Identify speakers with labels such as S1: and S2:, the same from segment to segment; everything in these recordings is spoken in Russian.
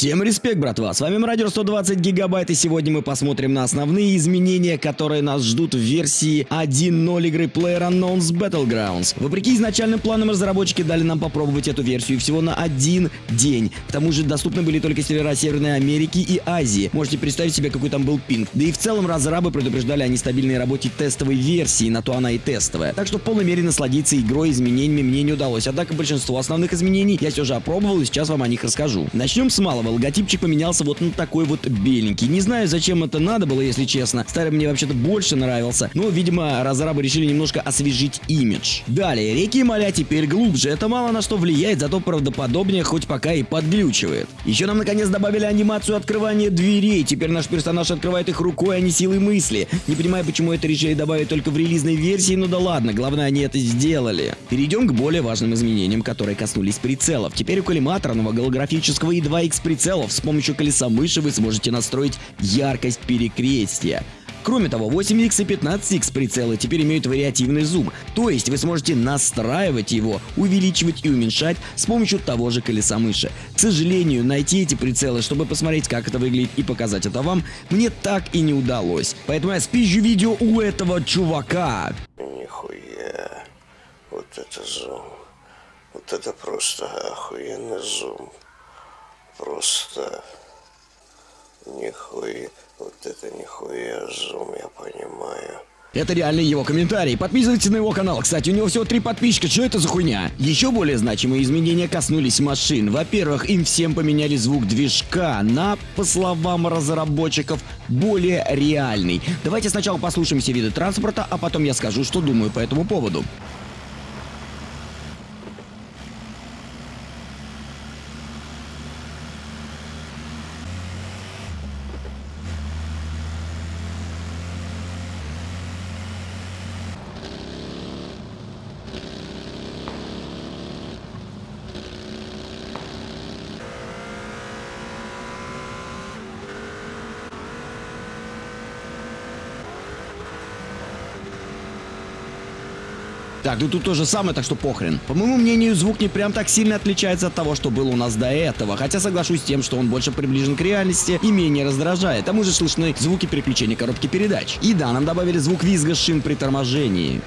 S1: Всем респект, братва, с вами Мародер 120 гигабайт и сегодня мы посмотрим на основные изменения, которые нас ждут в версии 1.0 игры PlayerUnknown's Battlegrounds. Вопреки изначальным планам разработчики дали нам попробовать эту версию всего на один день. К тому же доступны были только сервера Северной Америки и Азии. Можете представить себе, какой там был пинг. Да и в целом разрабы предупреждали о нестабильной работе тестовой версии, на то она и тестовая. Так что в полной мере насладиться игрой изменениями мне не удалось. Однако большинство основных изменений я все же опробовал и сейчас вам о них расскажу. Начнем с малого. Логотипчик поменялся вот на такой вот беленький. Не знаю, зачем это надо было, если честно. Старый мне вообще-то больше нравился. Но, видимо, разрабы решили немножко освежить имидж. Далее, реки и моря теперь глубже. Это мало на что влияет, зато правдоподобнее, хоть пока и подглючивает. Еще нам наконец добавили анимацию открывания дверей. Теперь наш персонаж открывает их рукой, а не силой мысли. Не понимаю, почему это решили добавить только в релизной версии, но да ладно, главное, они это сделали. Перейдем к более важным изменениям, которые коснулись прицелов. Теперь у коллиматорного голографического и 2X прицелов с помощью колеса мыши вы сможете настроить яркость перекрестия. Кроме того, 8X и 15X прицелы теперь имеют вариативный зум, то есть вы сможете настраивать его, увеличивать и уменьшать с помощью того же колеса мыши. К сожалению, найти эти прицелы, чтобы посмотреть, как это выглядит и показать это вам, мне так и не удалось. Поэтому я спизжу видео у этого чувака.
S2: Нихуя. Вот это зум. Вот это просто охуенный зум просто нихуя, вот это нихуя зум, я понимаю.
S1: Это реально его комментарий. Подписывайтесь на его канал. Кстати, у него всего три подписчика. Что это за хуйня? Еще более значимые изменения коснулись машин. Во-первых, им всем поменяли звук движка на, по словам разработчиков, более реальный. Давайте сначала послушаем все виды транспорта, а потом я скажу, что думаю по этому поводу. Так, ну тут то же самое, так что похрен. По моему мнению, звук не прям так сильно отличается от того, что было у нас до этого. Хотя соглашусь с тем, что он больше приближен к реальности и менее раздражает. Тому же слышны звуки переключения коробки передач. И да, нам добавили звук визга шин при торможении.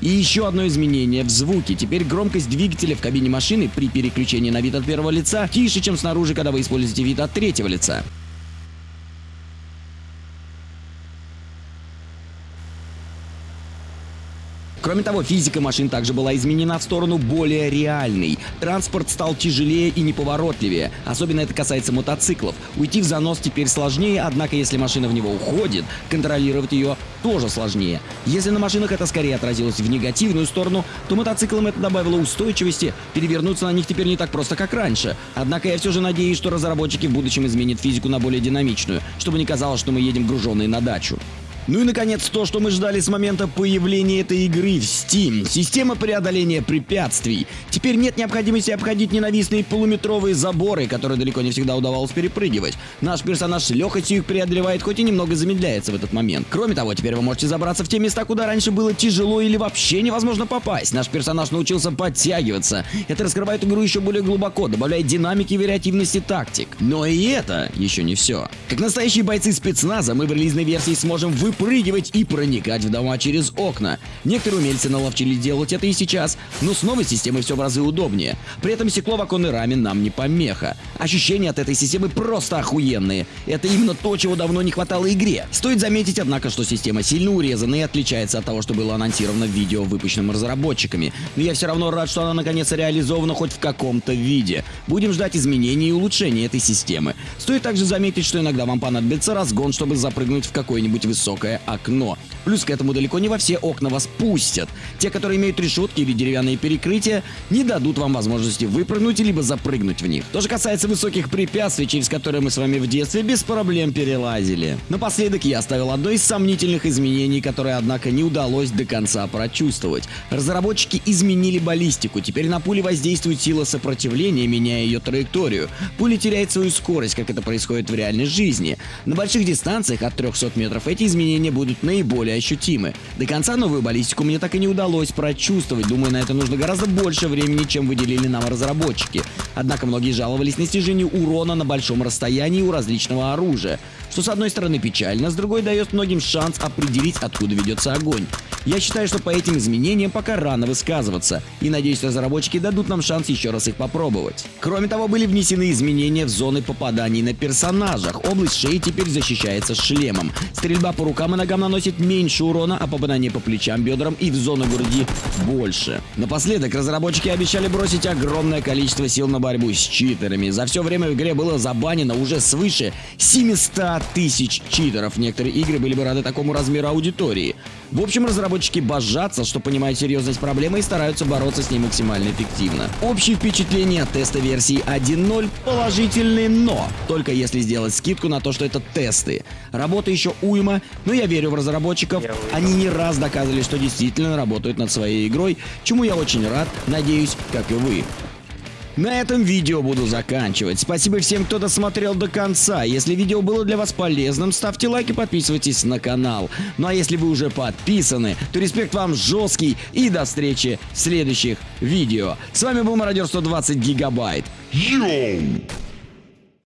S1: И еще одно изменение в звуке. Теперь громкость двигателя в кабине машины при переключении на вид от первого лица тише, чем снаружи, когда вы используете вид от третьего лица. Кроме того, физика машин также была изменена в сторону более реальной. Транспорт стал тяжелее и неповоротливее. Особенно это касается мотоциклов. Уйти в занос теперь сложнее, однако если машина в него уходит, контролировать ее тоже сложнее. Если на машинах это скорее отразилось в негативную сторону, то мотоциклам это добавило устойчивости, перевернуться на них теперь не так просто, как раньше. Однако я все же надеюсь, что разработчики в будущем изменят физику на более динамичную, чтобы не казалось, что мы едем груженные на дачу. Ну и наконец то, что мы ждали с момента появления этой игры в Steam. Система преодоления препятствий. Теперь нет необходимости обходить ненавистные полуметровые заборы, которые далеко не всегда удавалось перепрыгивать. Наш персонаж с легкостью их преодолевает, хоть и немного замедляется в этот момент. Кроме того, теперь вы можете забраться в те места, куда раньше было тяжело или вообще невозможно попасть. Наш персонаж научился подтягиваться. Это раскрывает игру еще более глубоко, добавляет динамики и вариативности тактик. Но и это еще не все. Как настоящие бойцы спецназа, мы в релизной версии сможем выполнить выпрыгивать и проникать в дома через окна. Некоторые умельцы наловчились делать это и сейчас, но с новой системой все в разы удобнее. При этом стекло в оконной раме нам не помеха. Ощущения от этой системы просто охуенные. Это именно то, чего давно не хватало игре. Стоит заметить, однако, что система сильно урезана и отличается от того, что было анонсировано в видео, выпущенном разработчиками. Но я все равно рад, что она наконец реализована хоть в каком-то виде. Будем ждать изменений и улучшений этой системы. Стоит также заметить, что иногда вам понадобится разгон, чтобы запрыгнуть в какое-нибудь высокое окно. Плюс к этому далеко не во все окна вас пустят. Те, которые имеют решетки или деревянные перекрытия, не дадут вам возможности выпрыгнуть либо запрыгнуть в них. То же касается высоких препятствий, через которые мы с вами в детстве без проблем перелазили. Напоследок я оставил одно из сомнительных изменений, которое, однако, не удалось до конца прочувствовать. Разработчики изменили баллистику. Теперь на пуле воздействует сила сопротивления, меняя ее траекторию. Пуля теряет свою скорость, как это происходит в реальной жизни. На больших дистанциях от 300 метров эти изменения будут наиболее ощутимы. До конца новую баллистику мне так и не удалось прочувствовать. Думаю, на это нужно гораздо больше времени, чем выделили нам разработчики. Однако многие жаловались на снижение урона на большом расстоянии у различного оружия. Что с одной стороны печально, с другой дает многим шанс определить, откуда ведется огонь. Я считаю, что по этим изменениям пока рано высказываться, и надеюсь, разработчики дадут нам шанс еще раз их попробовать. Кроме того, были внесены изменения в зоны попаданий на персонажах. Область шеи теперь защищается шлемом. Стрельба по рукам и ногам наносит меньше урона, а попадание по плечам, бедрам и в зону груди больше. Напоследок, разработчики обещали бросить огромное количество сил на борьбу с читерами. За все время в игре было забанено уже свыше 700 тысяч читеров. Некоторые игры были бы рады такому размеру аудитории. В общем, разработчики божатся, что понимают серьезность проблемы и стараются бороться с ней максимально эффективно. Общие впечатления от теста версии 1.0 положительные, но только если сделать скидку на то, что это тесты. Работа еще уйма, но я верю в разработчиков. Они не раз доказывали, что действительно работают над своей игрой, чему я очень рад, надеюсь, как и вы. На этом видео буду заканчивать. Спасибо всем, кто досмотрел до конца. Если видео было для вас полезным, ставьте лайк и подписывайтесь на канал. Ну а если вы уже подписаны, то респект вам жесткий и до встречи в следующих видео. С вами был Мародер 120 Гигабайт. Йоу!